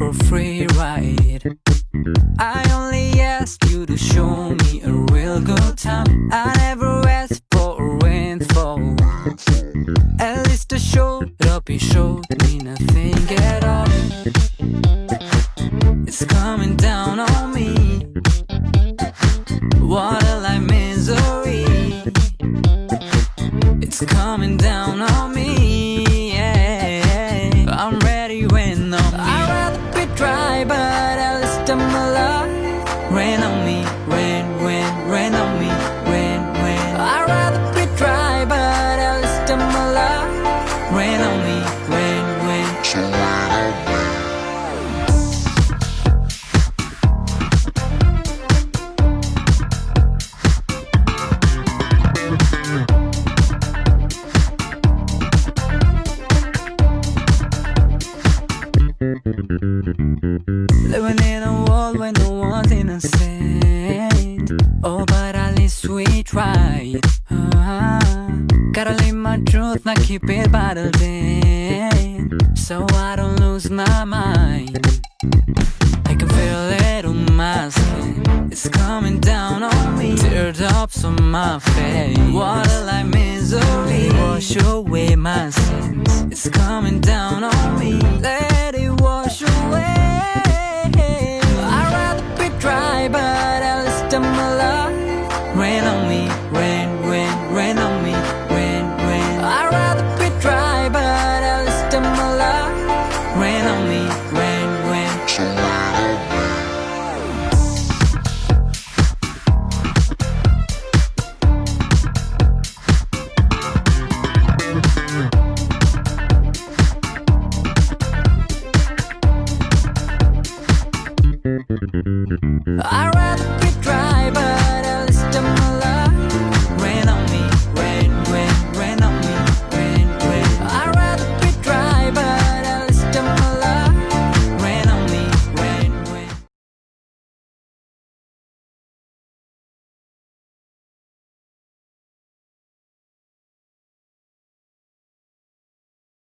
or free ride. I only ask you to show me a real good time. I never asked for a rainfall. At least I showed up, you showed me nothing at all. It's coming down on me. Water like misery. It's coming down on me. Yeah. I'm ready when on me. I'd Living in a world where no one's innocent. Oh, but at least we try. Ah, gotta live my truth, not keep it bottled in. So I don't lose my mind. I can feel it on my skin. It's coming down on me. Teardrops on my face. Water like misery. Wash away my sins. Rain on me, rain, rain, rain on me, rain, rain. I'd rather be dry, but at least I'm alive. Rain on me, rain, rain. I'd rather be